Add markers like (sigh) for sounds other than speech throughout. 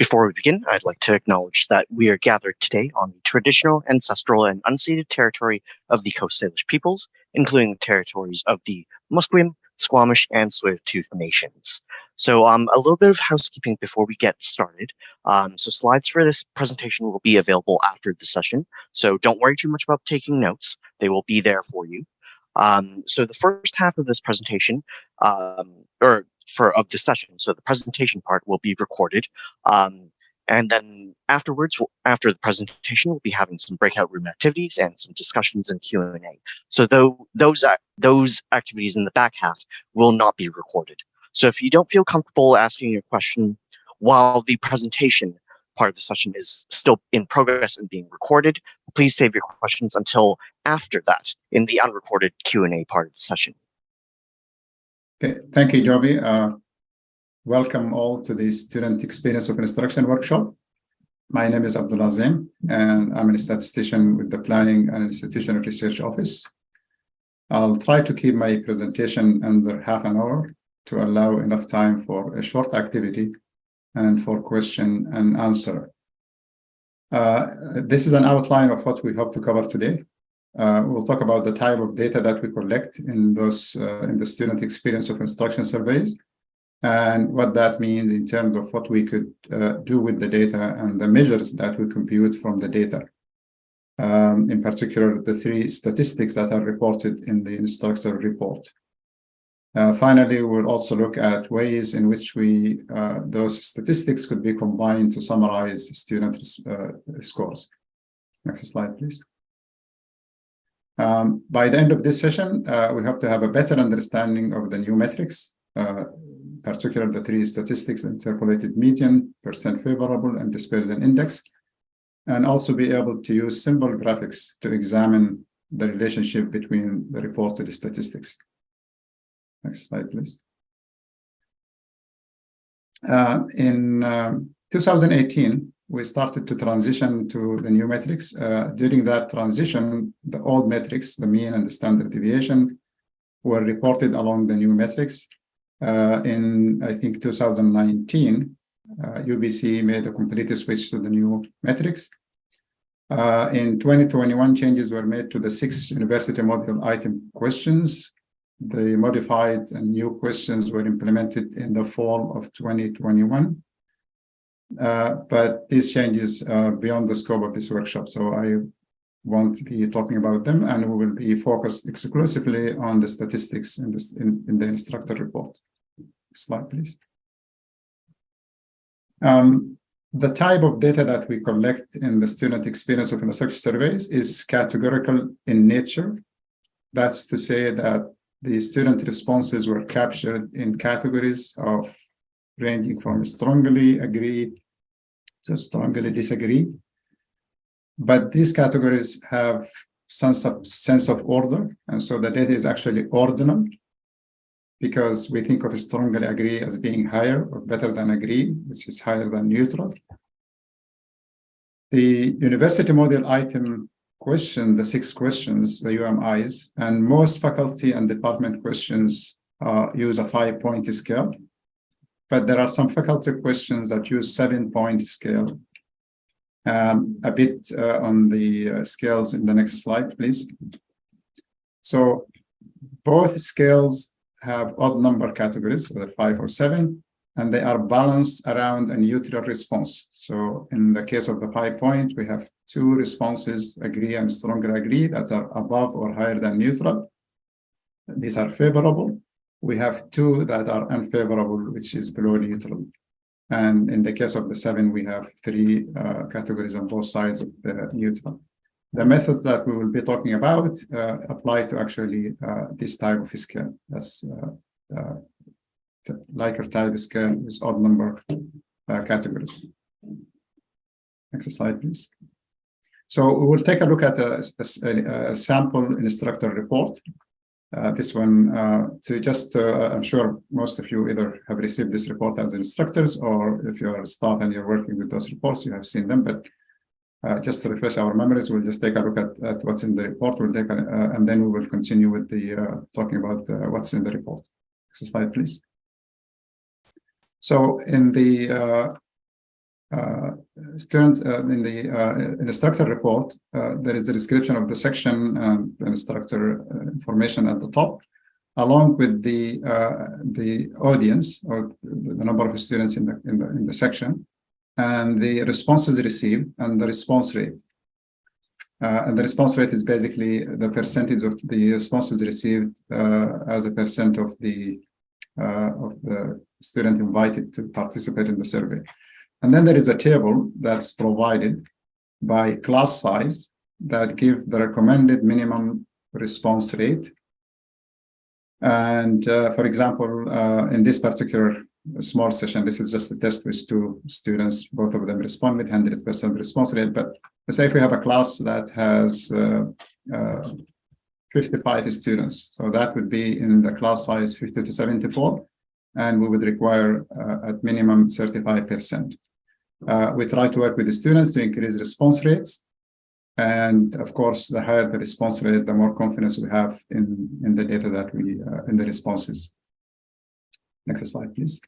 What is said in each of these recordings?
Before we begin, I'd like to acknowledge that we are gathered today on the traditional, ancestral, and unceded territory of the Coast Salish peoples, including the territories of the Musqueam, Squamish, and Tsleil-Waututh nations. So um, a little bit of housekeeping before we get started. Um, so slides for this presentation will be available after the session, so don't worry too much about taking notes. They will be there for you. Um, so the first half of this presentation, um, or for of the session, so the presentation part will be recorded. Um, and then afterwards, after the presentation, we'll be having some breakout room activities and some discussions and Q&A. So though those, those activities in the back half will not be recorded. So if you don't feel comfortable asking your question while the presentation part of the session is still in progress and being recorded, please save your questions until after that in the unrecorded Q&A part of the session. Okay, thank you, Joby. Uh, welcome all to the Student Experience of Instruction workshop. My name is Abdul Azim, and I'm a statistician with the Planning and Institutional Research Office. I'll try to keep my presentation under half an hour to allow enough time for a short activity and for question and answer. Uh, this is an outline of what we hope to cover today. Uh, we'll talk about the type of data that we collect in those uh, in the student experience of instruction surveys and what that means in terms of what we could uh, do with the data and the measures that we compute from the data. Um, in particular, the three statistics that are reported in the instructor report. Uh, finally, we'll also look at ways in which we uh, those statistics could be combined to summarize student uh, scores. Next slide, please. Um, by the end of this session, uh, we hope to have a better understanding of the new metrics, uh, particularly the three statistics, interpolated median, percent favorable, and dispersion index, and also be able to use simple graphics to examine the relationship between the reported statistics. Next slide, please. Uh, in um, 2018, we started to transition to the new metrics. Uh, during that transition, the old metrics, the mean and the standard deviation, were reported along the new metrics. Uh, in, I think, 2019, UBC uh, made a complete switch to the new metrics. Uh, in 2021, changes were made to the six university module item questions the modified and new questions were implemented in the fall of 2021. Uh, but these changes are beyond the scope of this workshop, so I won't be talking about them, and we will be focused exclusively on the statistics in, this, in, in the instructor report. Slide, please. Um, the type of data that we collect in the student experience of instruction surveys is categorical in nature. That's to say that the student responses were captured in categories of ranging from strongly agree to strongly disagree. But these categories have sense of sense of order, and so the data is actually ordinal because we think of strongly agree as being higher or better than agree, which is higher than neutral. The university module item question, the six questions, the UMIs, and most faculty and department questions uh, use a five-point scale. But there are some faculty questions that use seven-point scale. Um, a bit uh, on the uh, scales in the next slide, please. So both scales have odd number categories, whether five or seven, and they are balanced around a neutral response. So in the case of the five point, we have two responses, agree and stronger agree, that are above or higher than neutral. These are favorable. We have two that are unfavorable, which is below neutral. And in the case of the seven, we have three uh, categories on both sides of the neutral. The methods that we will be talking about uh, apply to actually uh, this type of scale. That's uh, uh, Likert type scale with odd number uh, categories. Next slide, please. So we will take a look at a, a, a sample instructor report. Uh, this one, uh, to just, uh, I'm sure most of you either have received this report as instructors, or if you're staff and you're working with those reports, you have seen them. But uh, just to refresh our memories, we'll just take a look at, at what's in the report. We'll take, a, uh, and then we will continue with the talking about what's in the report. Next slide, please. So in the uh, uh, students uh, in the uh, instructor report, uh, there is a description of the section and instructor information at the top, along with the the audience or the number of students in the in the in the section, and the responses received and the response rate. Uh, and the response rate is basically the percentage of the responses received uh, as a percent of the uh, of the student invited to participate in the survey. And then there is a table that's provided by class size that give the recommended minimum response rate. And uh, for example, uh, in this particular small session, this is just a test with two students, both of them responded 100% response rate. But let's say if we have a class that has uh, uh, 55 students, so that would be in the class size 50 to 74, and we would require uh, at minimum 35%. Uh, we try to work with the students to increase response rates. And of course, the higher the response rate, the more confidence we have in, in the data that we, uh, in the responses. Next slide, please.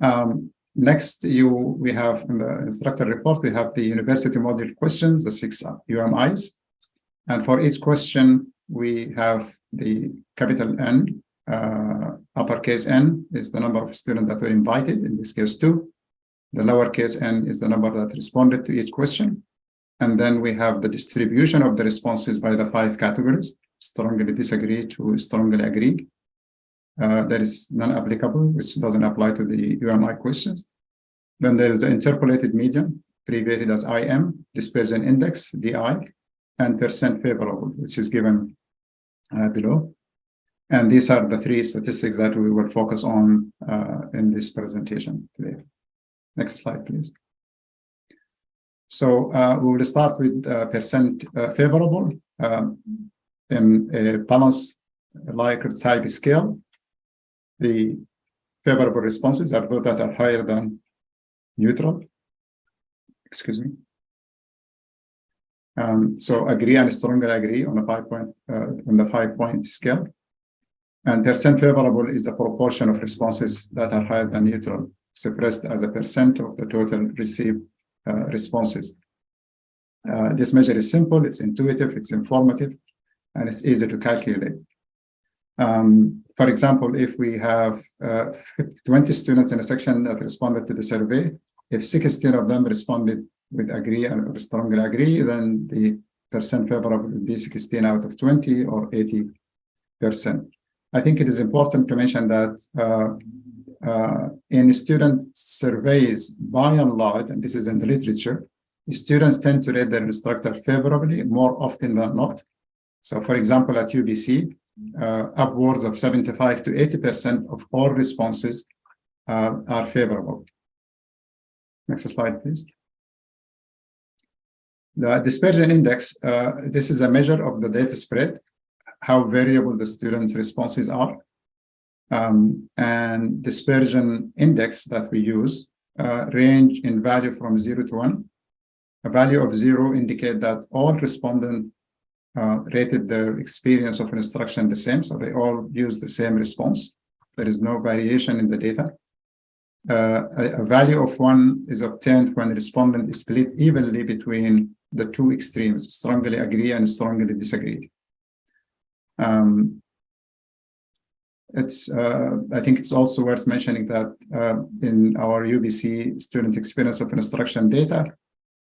Um, next, you we have in the instructor report, we have the university module questions, the six UMIs. And for each question, we have the capital N, uh, uppercase N is the number of students that were invited, in this case two. The lowercase n is the number that responded to each question. And then we have the distribution of the responses by the five categories, strongly disagree to strongly agree. Uh, that is non-applicable, which doesn't apply to the UMI questions. Then there is the interpolated median, abbreviated as IM, dispersion index, DI, and percent favorable, which is given uh, below. And these are the three statistics that we will focus on uh, in this presentation today. Next slide, please. So uh, we will start with uh, percent uh, favorable um, in a balanced Likert type scale. The favorable responses are those that are higher than neutral. Excuse me. Um, so agree and strongly agree on a five point uh, on the five point scale. And percent favorable is the proportion of responses that are higher than neutral suppressed as a percent of the total received uh, responses. Uh, this measure is simple, it's intuitive, it's informative, and it's easy to calculate. Um, for example, if we have uh, 20 students in a section that responded to the survey, if 16 of them responded with agree or strongly agree, then the percent favorable would be 16 out of 20 or 80 percent. I think it is important to mention that uh, in student surveys, by and large, and this is in the literature, students tend to rate their instructor favorably more often than not. So for example, at UBC, uh, upwards of 75 to 80% of all responses uh, are favorable. Next slide, please. The dispersion index, uh, this is a measure of the data spread, how variable the students' responses are um, and dispersion index that we use uh, range in value from zero to one. A value of zero indicate that all respondents uh, rated their experience of instruction the same, so they all use the same response. There is no variation in the data. Uh, a, a, value of one is obtained when respondent is split evenly between the two extremes, strongly agree and strongly disagree. Um, it's uh, I think it's also worth mentioning that uh, in our UBC student experience of instruction data,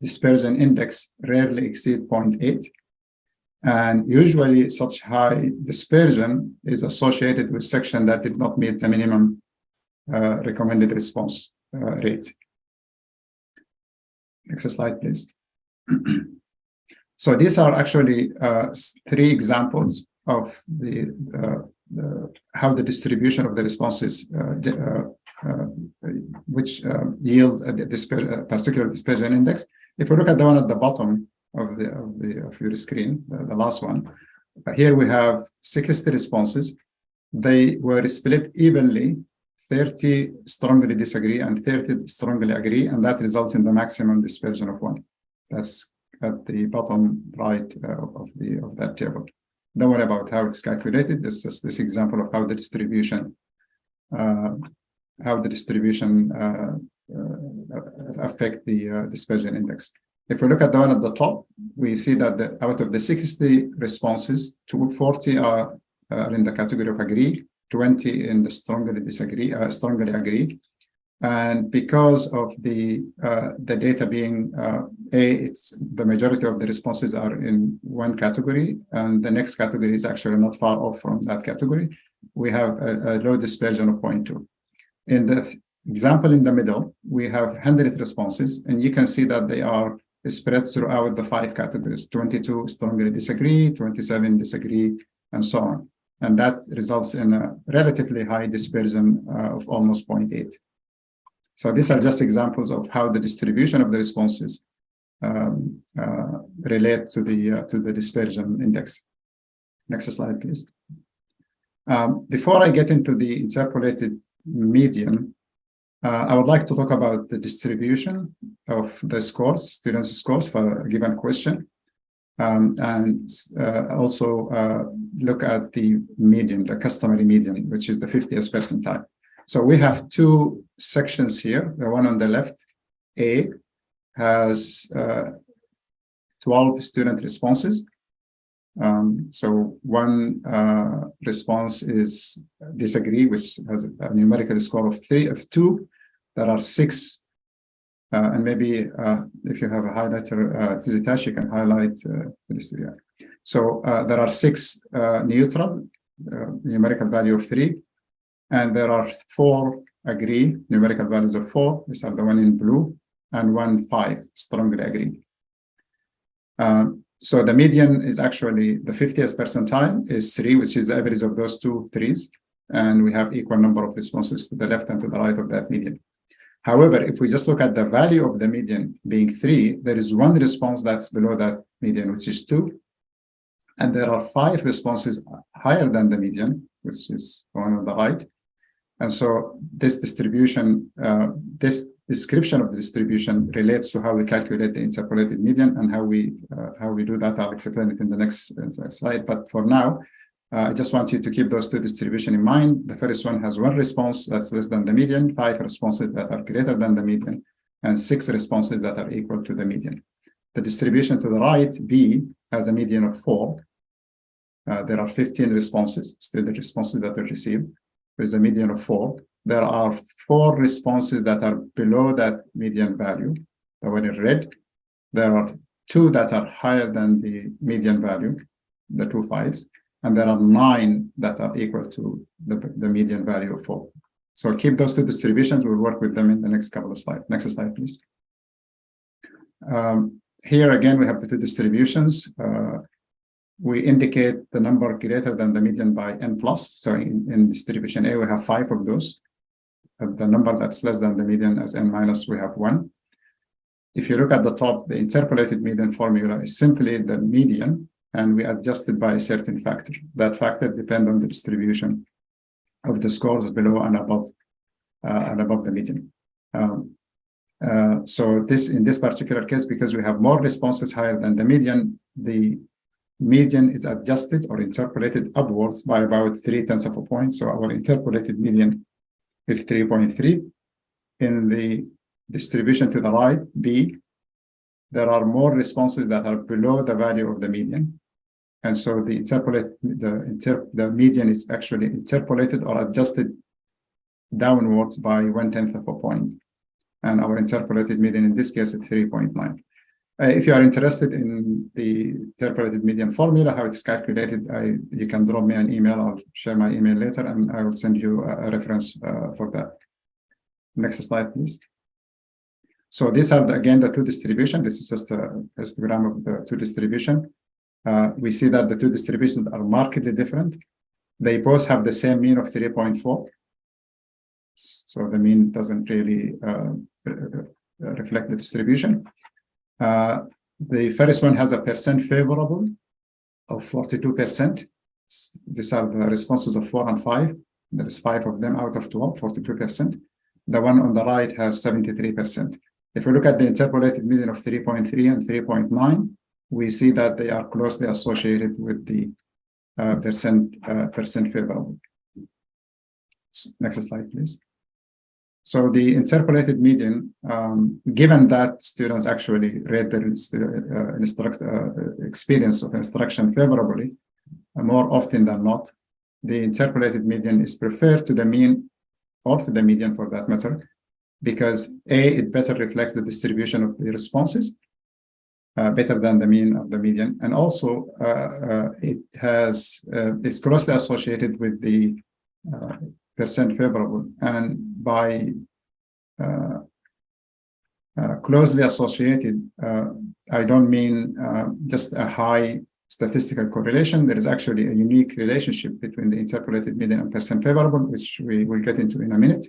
dispersion index rarely exceed 0.8. And usually such high dispersion is associated with section that did not meet the minimum uh, recommended response uh, rate. Next slide, please. (clears throat) so these are actually uh, three examples of the uh, the, how the distribution of the responses, uh, uh, uh, which yield a particular dispersion index. If we look at the one at the bottom of the of the of your screen, the, the last one, here we have 60 responses. They were split evenly 30 strongly disagree and 30 strongly agree, and that results in the maximum dispersion of one. That's at the bottom right uh, of the of that table. Don't worry about how it's calculated. It's just this example of how the distribution, uh, how the distribution uh, uh, affect the uh, dispersion index. If we look at the one at the top, we see that the, out of the 60 responses, 240 are, are in the category of agree, 20 in the strongly disagree, uh, strongly agree. And because of the uh, the data being uh, a, it's the majority of the responses are in one category, and the next category is actually not far off from that category. We have a, a low dispersion of 0.2. In the example in the middle, we have 100 responses, and you can see that they are spread throughout the five categories. 22 strongly disagree, 27 disagree, and so on. And that results in a relatively high dispersion uh, of almost 0.8. So these are just examples of how the distribution of the responses um, uh, relate to the uh, to the dispersion index. Next slide, please. Um, before I get into the interpolated median, uh, I would like to talk about the distribution of the scores, students' scores for a given question, um, and uh, also uh, look at the median, the customary median, which is the 50th percentile. So we have two sections here. The one on the left, A, has uh, 12 student responses. Um, so one uh, response is disagree, which has a numerical score of three of two. There are six, uh, and maybe uh, if you have a highlighter, uh, you can highlight uh. So uh, there are six neutral, numerical value of three, and there are four agree, numerical values of four. These are the one in blue, and one five, strongly agree. Um, so the median is actually the 50th percentile is three, which is the average of those two threes. And we have equal number of responses to the left and to the right of that median. However, if we just look at the value of the median being three, there is one response that's below that median, which is two. And there are five responses higher than the median, which is one on the right. And so this distribution, uh, this description of the distribution relates to how we calculate the interpolated median and how we uh, how we do that. I'll explain it in the next, slide. But for now, uh, I just want you to keep those two distribution in mind. The first one has one response that's less than the median, five responses that are greater than the median, and six responses that are equal to the median. The distribution to the right, B, has a median of four. Uh, there are 15 responses, still the responses that are received with a median of four. There are four responses that are below that median value, the one in red. There are two that are higher than the median value, the two fives, and there are nine that are equal to the, the median value of four. So keep those two distributions. We'll work with them in the next couple of slides. Next slide, please. Um, here again, we have the two distributions. Uh, we indicate the number greater than the median by n plus. So in, in distribution A, we have five of those. Uh, the number that's less than the median as n minus, we have one. If you look at the top, the interpolated median formula is simply the median, and we adjust it by a certain factor. That factor depends on the distribution of the scores below and above uh, and above the median. Um, uh, so this in this particular case, because we have more responses higher than the median, the median is adjusted or interpolated upwards by about three tenths of a point. So our interpolated median is 3.3. In the distribution to the right, B, there are more responses that are below the value of the median. And so the interpolate the inter the median is actually interpolated or adjusted downwards by one tenth of a point. And our interpolated median in this case is 3.9. Uh, if you are interested in the interpolated median formula, how it's calculated, I, you can drop me an email. I'll share my email later and I will send you a, a reference uh, for that. Next slide, please. So these are, the, again, the two distribution. This is just a histogram of the two distribution. Uh, we see that the two distributions are markedly different. They both have the same mean of 3.4. So the mean doesn't really uh, reflect the distribution. Uh, the first one has a percent favorable of 42%. These are the responses of four and five. There is five of them out of 12, 42%. The one on the right has 73%. If we look at the interpolated median of 3.3 and 3.9, we see that they are closely associated with the uh, percent uh, percent favorable. Next slide, please. So the interpolated median, um, given that students actually rate their uh, instruct, uh, experience of instruction favorably, uh, more often than not, the interpolated median is preferred to the mean or to the median for that matter, because A, it better reflects the distribution of the responses, uh, better than the mean of the median. And also, uh, uh, it has it's closely associated with the favorable. And by uh, closely associated, I don't mean just a high statistical correlation. There is actually a unique relationship between the interpolated median and percent favorable, which we will get into in a minute.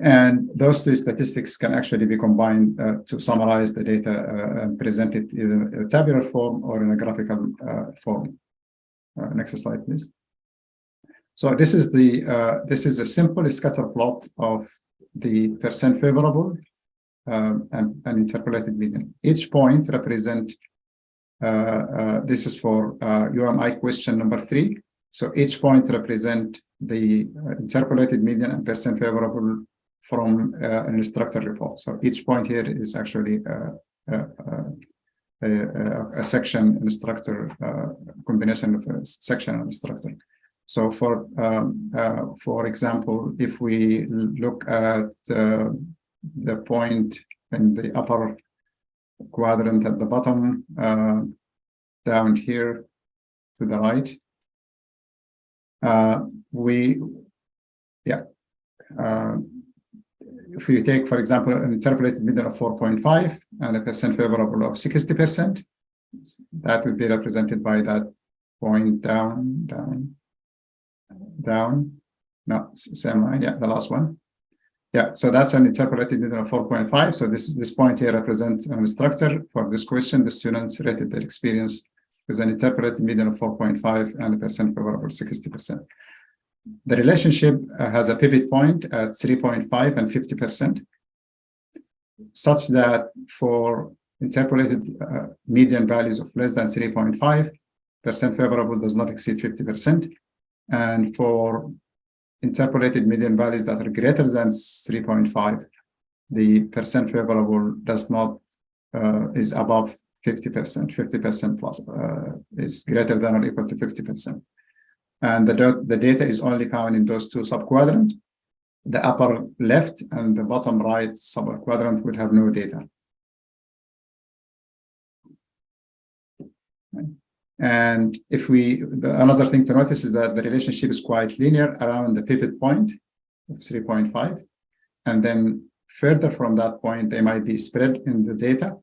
And those two statistics can actually be combined uh, to summarize the data uh, and present it in a tabular form or in a graphical uh, form. Uh, next slide, please. So this is the uh, this is a simple scatter plot of the percent favorable um, and, and, interpolated median. Each point represent uh, this is for UMI question number three. So each point represent the interpolated median and percent favorable from uh, an instructor report. So each point here is actually uh, uh, a, a, a, section instructor combination of a section and instructor. So for um, for example, if we look at the point in the upper quadrant at the bottom uh, down here to the right uh, we yeah uh, if you take, for example, an interpolated median of 4.5 and a percent favorable of 60%, that would be represented by that point down, down, down. No, same line. Yeah, the last one. Yeah, so that's an interpolated median of 4.5. So this this point here represents an instructor. For this question, the students rated their experience with an interpolated median of 4.5 and a percent favorable 60% the relationship uh, has a pivot point at 3.5 and 50%, such that for interpolated uh, median values of less than 3.5, percent favorable does not exceed 50%. And for interpolated median values that are greater than 3.5, the percent favorable does not, uh, is above 50%, 50% plus, uh, is greater than or equal to 50% and the, the data is only found in those two subquadrants. The upper left and the bottom right subquadrant will have no data. And if we, the, another thing to notice is that the relationship is quite linear around the pivot point of 3.5. And then further from that point, they might be spread in the data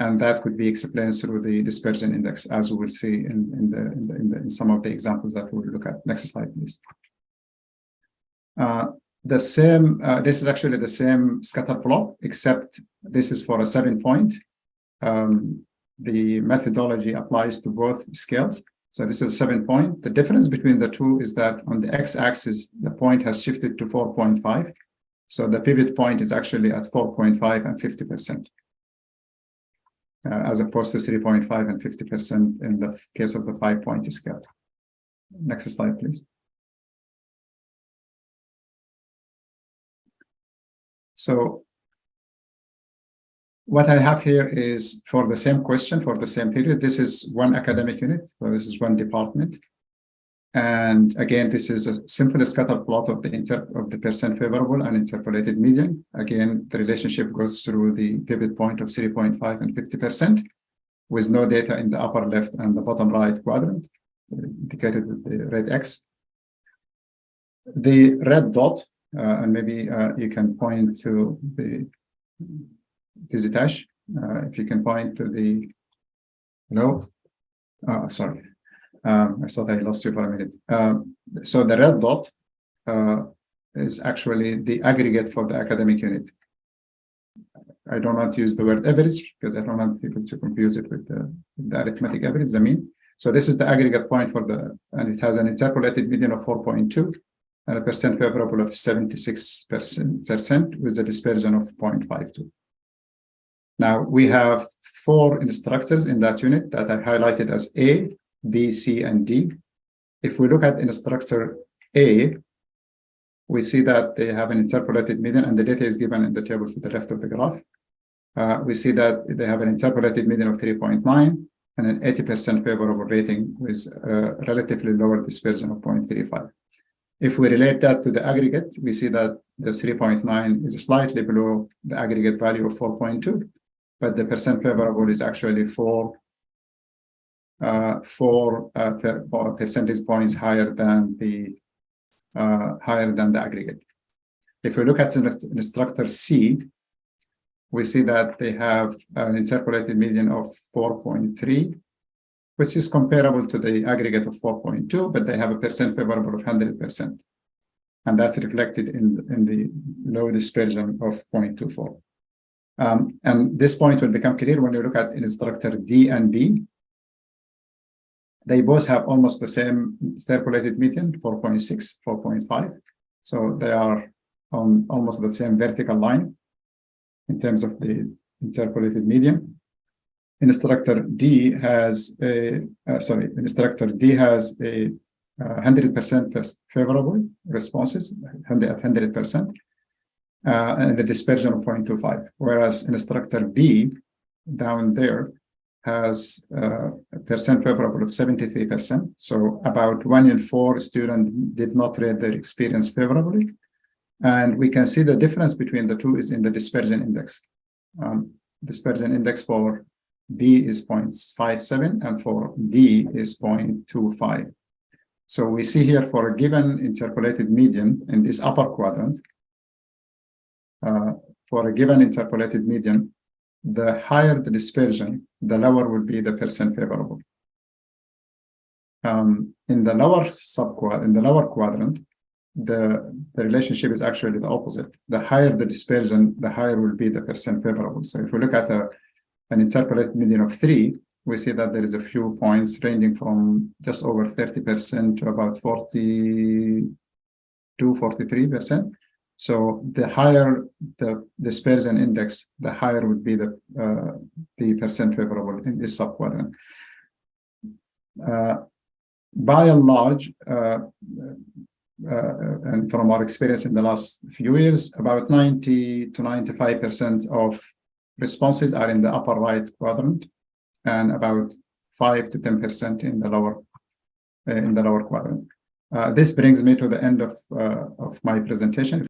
and that could be explained through the dispersion index, as we will see in, in, the, in, the, in, the, in some of the examples that we'll look at. Next slide, please. Uh, the same, uh, this is actually the same scatter plot, except this is for a seven point. Um, the methodology applies to both scales. So this is seven point. The difference between the two is that on the x-axis, the point has shifted to 4.5. So the pivot point is actually at 4.5 and 50% uh, as opposed to 3.5 and 50% in the case of the five-point scale. Next slide, please. So what I have here is for the same question, for the same period, this is one academic unit, so this is one department. And again, this is a simple scatter plot of the inter of the percent favorable and interpolated median. Again, the relationship goes through the pivot point of 3.5 and 50% with no data in the upper left and the bottom right quadrant, indicated with the red X. The red dot, uh, and maybe uh, you can point to the Tizitash, uh, if you can point to the, no, oh, sorry, um, I thought I lost you for a minute. Um, so the red dot uh, is actually the aggregate for the academic unit. I don't use the word average because I don't want people to confuse it with the, the arithmetic average, the mean. So this is the aggregate point for the, and it has an interpolated median of 4.2 and a percent favorable of 76% with a dispersion of 0.52. Now we have four instructors in that unit that I highlighted as A, B, C, and D. If we look at instructor A, we see that they have an interpolated median, and the data is given in the table to the left of the graph. Uh, we see that they have an interpolated median of 3.9 and an 80% favorable rating with a relatively lower dispersion of 0.35. If we relate that to the aggregate, we see that the 3.9 is slightly below the aggregate value of 4.2, but the percent favorable is actually four, uh, four uh, per, percentage points higher than the uh, higher than the aggregate. If we look at instructor C, we see that they have an interpolated median of 4.3, which is comparable to the aggregate of 4.2, but they have a percent favorable of 100%. And that's reflected in, in the low dispersion of 0.24. Um, and this point will become clear when you look at instructor D and B. They both have almost the same interpolated median, 4.6, 4.5. So they are on almost the same vertical line in terms of the interpolated median. Instructor D has a, uh, sorry, instructor D has a 100% uh, favorable responses, at 100%, uh, and a dispersion of 0.25, whereas instructor B down there has uh, a percent favorable of 73%. So about one in four students did not rate their experience favorably. And we can see the difference between the two is in the dispersion index. Um, dispersion index for B is 0.57 and for D is 0.25. So we see here for a given interpolated median in this upper quadrant, uh, for a given interpolated median, the higher the dispersion, the lower will be the percent favorable. Um, in the lower subquadrant, in the lower quadrant, the, the relationship is actually the opposite. The higher the dispersion, the higher will be the percent favorable. So if we look at a, an interpolated median of three, we see that there is a few points ranging from just over 30% to about 42, 43%. So the higher the dispersion index, the higher would be the uh, the percent favorable in this subquadrant. Uh, by and large, uh, uh, and from our experience in the last few years, about 90 to 95% of responses are in the upper right quadrant and about 5 to 10% in the lower uh, in the lower quadrant. Uh, this brings me to the end of, uh, of my presentation.